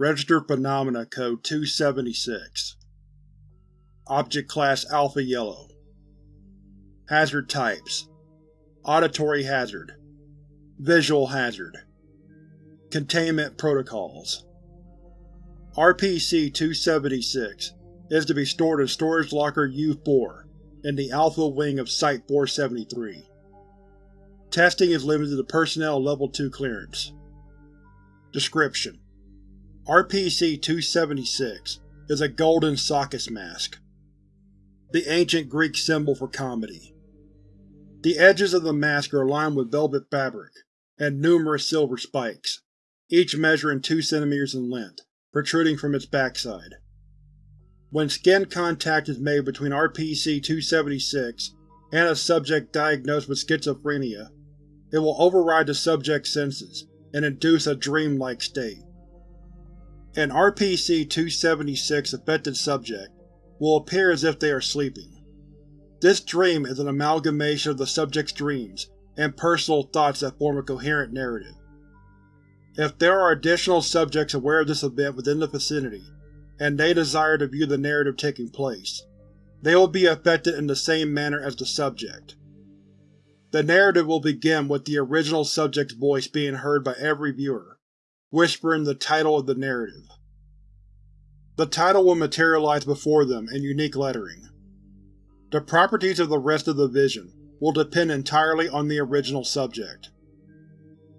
Registered Phenomena Code 276 Object Class Alpha Yellow. Hazard Types. Auditory Hazard. Visual Hazard. Containment Protocols. RPC-276 is to be stored in Storage Locker U-4 in the Alpha Wing of Site-473. Testing is limited to Personnel Level 2 clearance. Description: RPC-276 is a golden Sakis mask, the ancient Greek symbol for comedy. The edges of the mask are lined with velvet fabric and numerous silver spikes, each measuring 2 cm in length, protruding from its backside. When skin contact is made between RPC-276 and a subject diagnosed with schizophrenia, it will override the subject's senses and induce a dream-like state. An RPC-276 affected subject will appear as if they are sleeping. This dream is an amalgamation of the subject's dreams and personal thoughts that form a coherent narrative. If there are additional subjects aware of this event within the vicinity, and they desire to view the narrative taking place, they will be affected in the same manner as the subject. The narrative will begin with the original subject's voice being heard by every viewer, whispering the title of the narrative. The title will materialize before them in unique lettering. The properties of the rest of the vision will depend entirely on the original subject.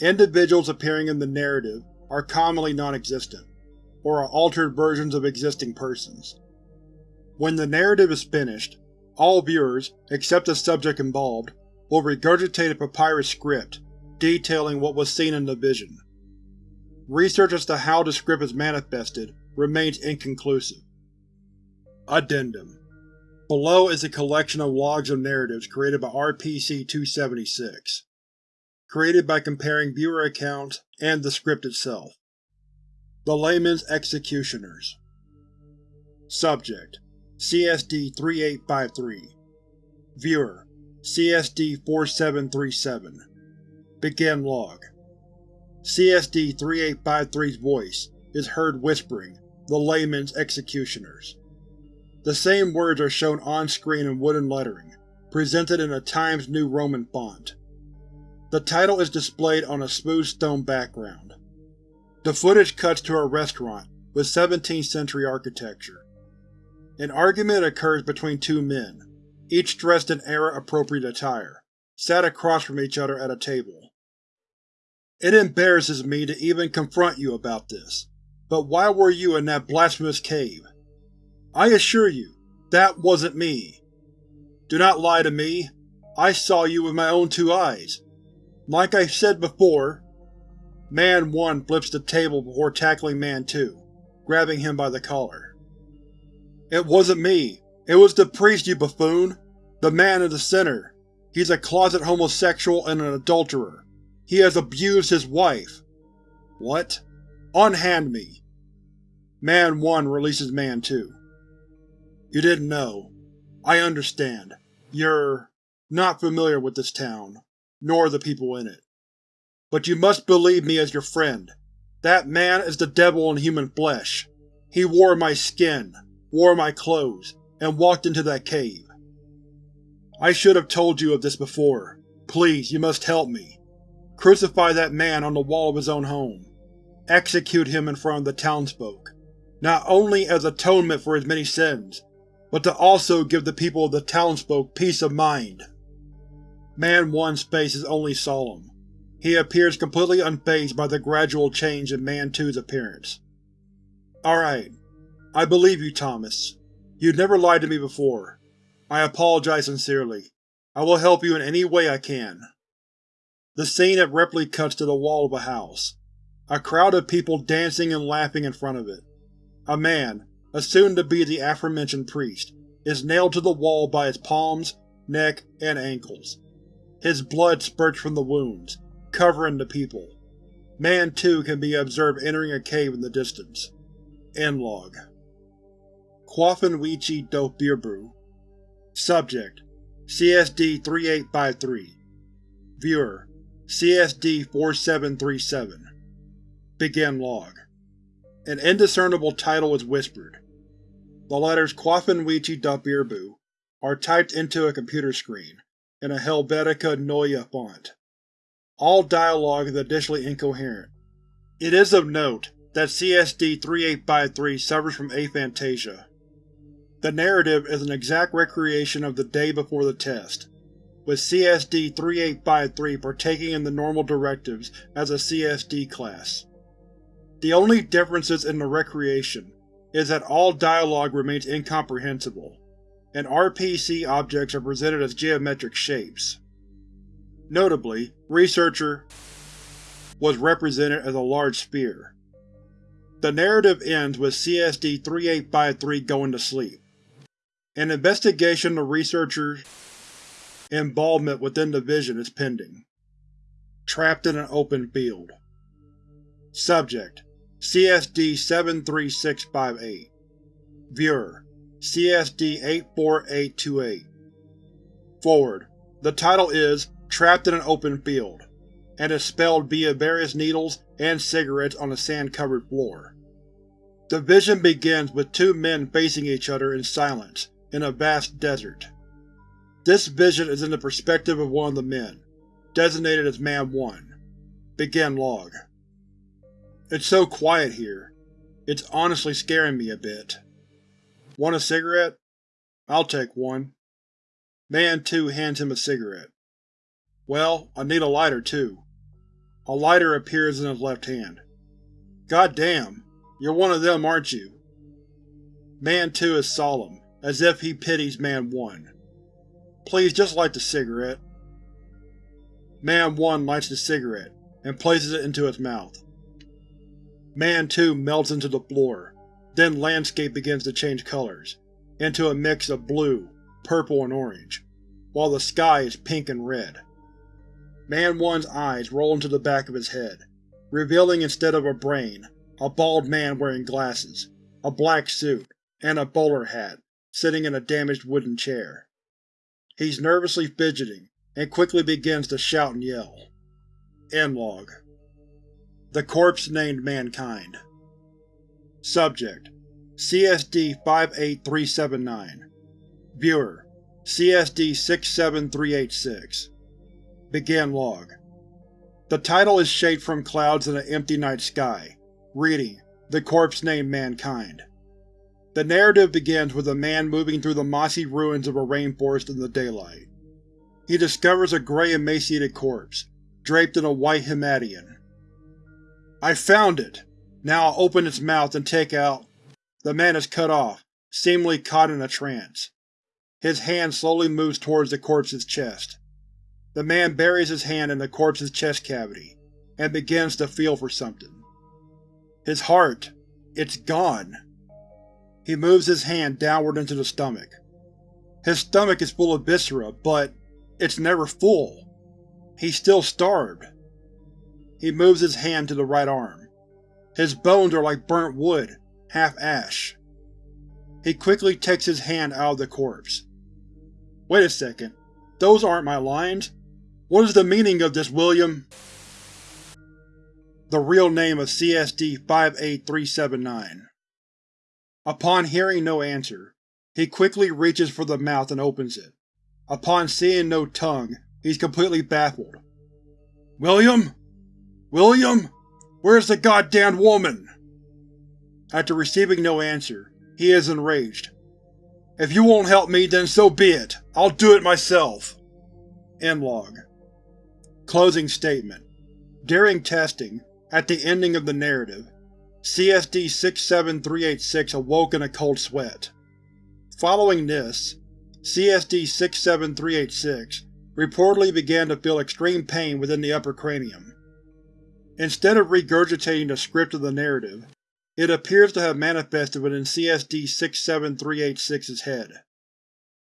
Individuals appearing in the narrative are commonly non-existent, or are altered versions of existing persons. When the narrative is finished, all viewers, except the subject involved, will regurgitate a papyrus script detailing what was seen in the vision. Research as to how the script is manifested remains inconclusive. Addendum. Below is a collection of logs of narratives created by RPC-276 created by comparing viewer accounts and the script itself. The Layman's Executioners. Subject: CSD-3853 Viewer: CSD-4737 Begin Log CSD-3853's voice is heard whispering, The Layman's Executioners. The same words are shown on-screen in wooden lettering, presented in a Times New Roman font. The title is displayed on a smooth stone background. The footage cuts to a restaurant with 17th century architecture. An argument occurs between two men, each dressed in era-appropriate attire, sat across from each other at a table. It embarrasses me to even confront you about this, but why were you in that blasphemous cave? I assure you, that wasn't me. Do not lie to me. I saw you with my own two eyes. Like I said before, Man 1 flips the table before tackling Man 2, grabbing him by the collar. It wasn't me. It was the priest, you buffoon! The man in the center. He's a closet homosexual and an adulterer. He has abused his wife. What? Unhand me! Man 1 releases Man 2. You didn't know. I understand. You're… not familiar with this town nor the people in it. But you must believe me as your friend. That man is the devil in human flesh. He wore my skin, wore my clothes, and walked into that cave. I should have told you of this before. Please, you must help me. Crucify that man on the wall of his own home. Execute him in front of the townsfolk, not only as atonement for his many sins, but to also give the people of the townsfolk peace of mind. Man 1's face is only solemn. He appears completely unfazed by the gradual change in Man 2's appearance. Alright. I believe you, Thomas. You've never lied to me before. I apologize sincerely. I will help you in any way I can. The scene abruptly cuts to the wall of a house. A crowd of people dancing and laughing in front of it. A man, assumed to be the aforementioned priest, is nailed to the wall by his palms, neck, and ankles. His blood spurts from the wounds, covering the people. Man 2 can be observed entering a cave in the distance. End log. Quaffenwichi do Subject: CSD-3853 Viewer: CSD-4737 Begin log An indiscernible title is whispered. The letters Quafinwichi Dabirbu are typed into a computer screen, in a Helvetica Neue font. All dialogue is additionally incoherent. It is of note that CSD-3853 suffers from aphantasia. The narrative is an exact recreation of the day before the test, with CSD-3853 partaking in the normal directives as a CSD class. The only differences in the recreation is that all dialogue remains incomprehensible, and RPC objects are presented as geometric shapes. Notably, Researcher was represented as a large sphere. The narrative ends with CSD-3853 going to sleep. An investigation of Researcher's involvement within the Vision is pending. Trapped in an open field. Subject: CSD-73658 Viewer: CSD-84828 Forward: The title is Trapped in an Open Field, and is spelled via various needles and cigarettes on a sand-covered floor. The vision begins with two men facing each other in silence in a vast desert. This vision is in the perspective of one of the men, designated as Man 1. Begin log. It's so quiet here. It's honestly scaring me a bit. Want a cigarette? I'll take one. Man 2 hands him a cigarette. Well, I need a lighter too. A lighter appears in his left hand. God damn, you're one of them, aren't you? Man 2 is solemn, as if he pities Man 1. Please just light the cigarette. Man 1 lights the cigarette, and places it into his mouth. Man 2 melts into the floor, then landscape begins to change colors, into a mix of blue, purple, and orange, while the sky is pink and red. Man 1's eyes roll into the back of his head, revealing instead of a brain, a bald man wearing glasses, a black suit, and a bowler hat, sitting in a damaged wooden chair. He's nervously fidgeting, and quickly begins to shout and yell. End log. The corpse named Mankind. Subject: CSD-58379 Viewer: CSD-67386 Begin log. The title is shaped from clouds in an empty night sky, reading, The corpse named Mankind. The narrative begins with a man moving through the mossy ruins of a rainforest in the daylight. He discovers a gray emaciated corpse, draped in a white himation. I found it! Now I'll open its mouth and take out… The man is cut off, seemingly caught in a trance. His hand slowly moves towards the corpse's chest. The man buries his hand in the corpse's chest cavity, and begins to feel for something. His heart… it's gone! He moves his hand downward into the stomach. His stomach is full of viscera, but it's never full. He's still starved. He moves his hand to the right arm. His bones are like burnt wood, half ash. He quickly takes his hand out of the corpse. Wait a second, those aren't my lines. What is the meaning of this, William? The real name of CSD-58379 Upon hearing no answer, he quickly reaches for the mouth and opens it. Upon seeing no tongue, he's completely baffled. William? William? Where's the goddamn woman? After receiving no answer, he is enraged. If you won't help me, then so be it. I'll do it myself. End log. Closing statement. During testing, at the ending of the narrative, CSD-67386 awoke in a cold sweat. Following this, CSD-67386 reportedly began to feel extreme pain within the upper cranium. Instead of regurgitating the script of the narrative, it appears to have manifested within CSD-67386's head.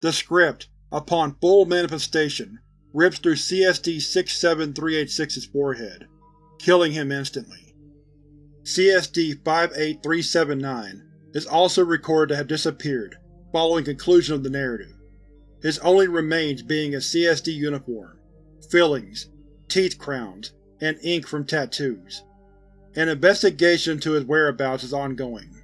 The script, upon full manifestation, rips through CSD-67386's forehead, killing him instantly. CSD-58379 is also recorded to have disappeared following conclusion of the narrative, his only remains being a CSD uniform, fillings, teeth crowns, and ink from tattoos. An investigation into his whereabouts is ongoing.